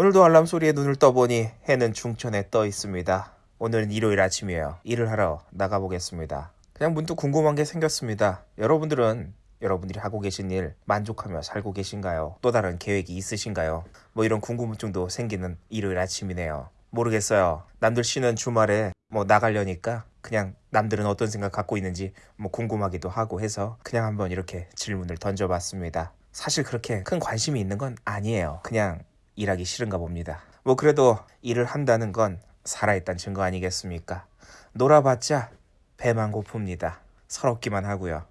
오늘도 알람 소리에 눈을 떠보니 해는 중천에 떠 있습니다. 오늘은 일요일 아침이에요. 일을 하러 나가보겠습니다. 그냥 문득 궁금한 게 생겼습니다. 여러분들은 여러분들이 하고 계신 일 만족하며 살고 계신가요? 또 다른 계획이 있으신가요? 뭐 이런 궁금증도 생기는 일요일 아침이네요. 모르겠어요. 남들 쉬는 주말에 뭐 나가려니까 그냥 남들은 어떤 생각 갖고 있는지 뭐 궁금하기도 하고 해서 그냥 한번 이렇게 질문을 던져봤습니다. 사실 그렇게 큰 관심이 있는 건 아니에요. 그냥 일하기 싫은가 봅니다. 뭐 그래도 일을 한다는 건 살아있다는 증거 아니겠습니까? 놀아봤자 배만 고픕니다. 서럽기만 하고요.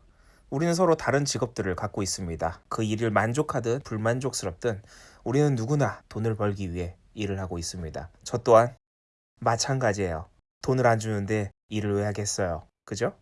우리는 서로 다른 직업들을 갖고 있습니다. 그 일을 만족하든 불만족스럽든 우리는 누구나 돈을 벌기 위해 일을 하고 있습니다. 저 또한 마찬가지예요. 돈을 안 주는데 일을 왜 하겠어요? 그죠?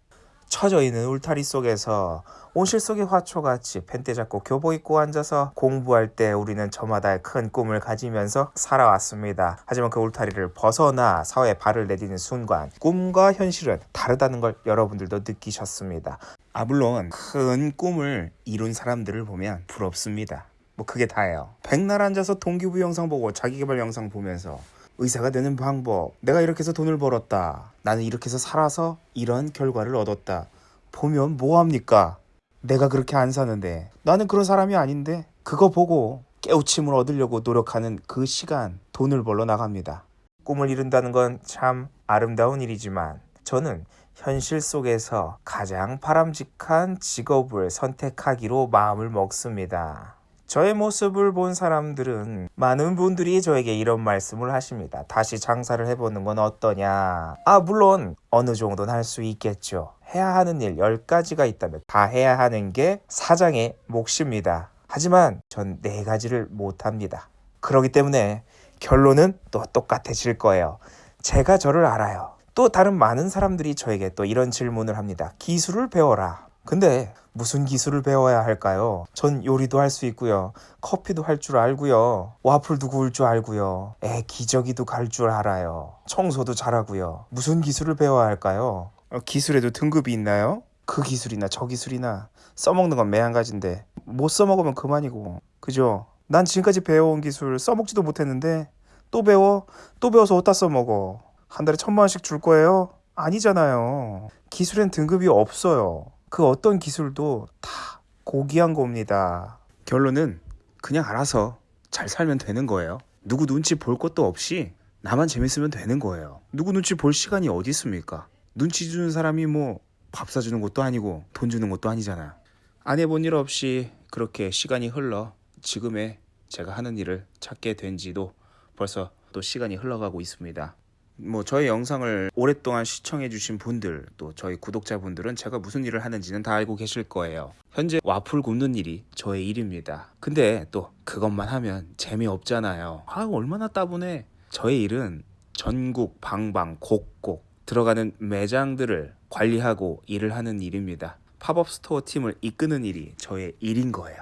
처져 있는 울타리 속에서 온실 속의 화초같이 펜대 잡고 교복 입고 앉아서 공부할 때 우리는 저마다의 큰 꿈을 가지면서 살아왔습니다. 하지만 그 울타리를 벗어나 사회에 발을 내디는 순간 꿈과 현실은 다르다는 걸 여러분들도 느끼셨습니다. 아 물론 큰 꿈을 이룬 사람들을 보면 부럽습니다. 뭐 그게 다예요. 백날 앉아서 동기부 영상 보고 자기개발 영상 보면서 의사가 되는 방법. 내가 이렇게 해서 돈을 벌었다. 나는 이렇게 해서 살아서 이런 결과를 얻었다. 보면 뭐합니까? 내가 그렇게 안 사는데. 나는 그런 사람이 아닌데. 그거 보고 깨우침을 얻으려고 노력하는 그 시간 돈을 벌러 나갑니다. 꿈을 이룬다는 건 참 아름다운 일이지만 저는 현실 속에서 가장 바람직한 직업을 선택하기로 마음을 먹습니다. 저의 모습을 본 사람들은 많은 분들이 저에게 이런 말씀을 하십니다. 다시 장사를 해보는 건 어떠냐? 아, 물론 어느 정도는 할 수 있겠죠. 해야 하는 일 10가지가 있다면 다 해야 하는 게 사장의 몫입니다. 하지만 전네 가지를 못합니다. 그렇기 때문에 결론은 또 똑같아질 거예요. 제가 저를 알아요. 또 다른 많은 사람들이 저에게 또 이런 질문을 합니다. 기술을 배워라. 근데 무슨 기술을 배워야 할까요? 전 요리도 할 수 있고요. 커피도 할 줄 알고요. 와플도 구울 줄 알고요. 애 기저귀도 갈 줄 알아요. 청소도 잘하고요. 무슨 기술을 배워야 할까요? 어, 기술에도 등급이 있나요? 그 기술이나 저 기술이나 써먹는 건 매한가지인데 못 써먹으면 그만이고 그죠? 난 지금까지 배워온 기술 써먹지도 못했는데 또 배워? 또 배워서 어디다 써먹어? 한 달에 천만 원씩 줄 거예요? 아니잖아요. 기술엔 등급이 없어요. 그 어떤 기술도 다 고귀한 겁니다. 결론은 그냥 알아서 잘 살면 되는 거예요. 누구 눈치 볼 것도 없이 나만 재밌으면 되는 거예요. 누구 눈치 볼 시간이 어디 있습니까? 눈치 주는 사람이 뭐 밥 사주는 것도 아니고 돈 주는 것도 아니잖아. 안 해본 일 없이 그렇게 시간이 흘러 지금의 제가 하는 일을 찾게 된 지도 벌써 또 시간이 흘러가고 있습니다. 뭐 저희 영상을 오랫동안 시청해 주신 분들 또 저희 구독자분들은 제가 무슨 일을 하는지는 다 알고 계실 거예요. 현재 와플 굽는 일이 저의 일입니다. 근데 또 그것만 하면 재미없잖아요. 아 얼마나 따분해. 저의 일은 전국 방방 곳곳 들어가는 매장들을 관리하고 일을 하는 일입니다. 팝업 스토어 팀을 이끄는 일이 저의 일인 거예요.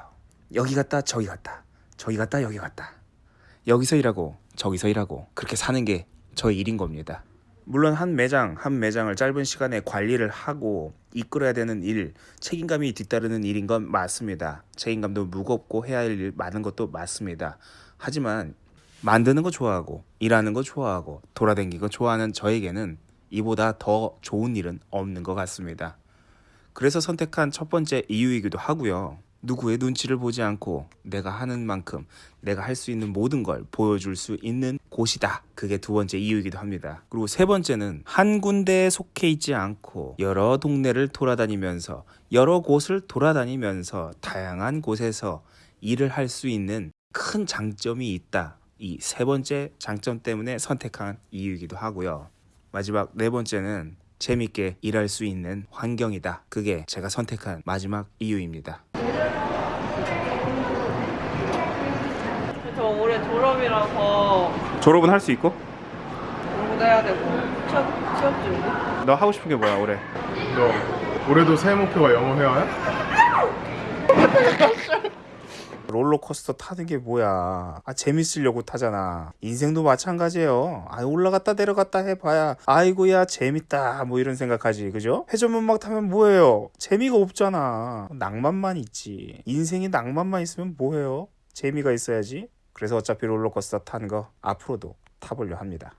여기 갔다 저기 갔다 저기 갔다 여기 갔다 여기서 일하고 저기서 일하고 그렇게 사는 게 저의 일인 겁니다. 물론 한 매장 한 매장을 짧은 시간에 관리를 하고 이끌어야 되는 일, 책임감이 뒤따르는 일인 건 맞습니다. 책임감도 무겁고 해야 할 일 많은 것도 맞습니다. 하지만 만드는 거 좋아하고 일하는 거 좋아하고 돌아다니는 거 좋아하는 저에게는 이보다 더 좋은 일은 없는 것 같습니다. 그래서 선택한 첫 번째 이유이기도 하고요. 누구의 눈치를 보지 않고 내가 하는 만큼 내가 할 수 있는 모든 걸 보여줄 수 있는 곳이다. 그게 두 번째 이유이기도 합니다. 그리고 세 번째는 한 군데에 속해 있지 않고 여러 동네를 돌아다니면서 여러 곳을 돌아다니면서 다양한 곳에서 일을 할 수 있는 큰 장점이 있다. 이 세 번째 장점 때문에 선택한 이유이기도 하고요. 마지막 네 번째는 재밌게 일할 수 있는 환경이다. 그게 제가 선택한 마지막 이유입니다. 저 올해 졸업이라서 졸업은 할 수 있고? 공부도 해야 되고 취업, 취업 준비? 너 하고 싶은 게 뭐야 올해? 너 올해도 새해 목표가 영어 회화야? 롤러코스터 타는 게 뭐야? 아 재밌으려고 타잖아. 인생도 마찬가지예요. 아 올라갔다 내려갔다 해봐야 아이고야 재밌다 뭐 이런 생각하지 그죠? 회전문 막 타면 뭐예요? 재미가 없잖아. 낭만만 있지. 인생이 낭만만 있으면 뭐해요? 재미가 있어야지. 그래서 어차피 롤러코스터 탄거 앞으로도 타보려 합니다.